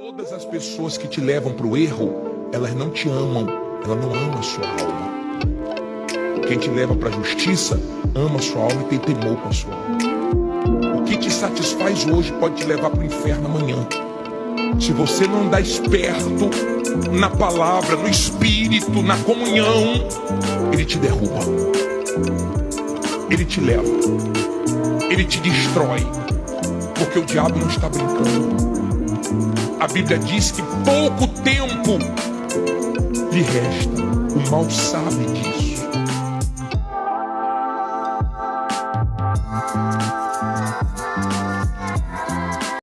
Todas as pessoas que te levam para o erro, elas não te amam, ela não ama a sua alma. Quem te leva para a justiça, ama a sua alma e tem temor com a sua alma. O que te satisfaz hoje pode te levar para o inferno amanhã. Se você não dá esperto na palavra, no espírito, na comunhão, ele te derruba. Ele te leva. Ele te destrói. Porque o diabo não está brincando. A Bíblia diz que pouco tempo lhe resta. O mal sabe disso.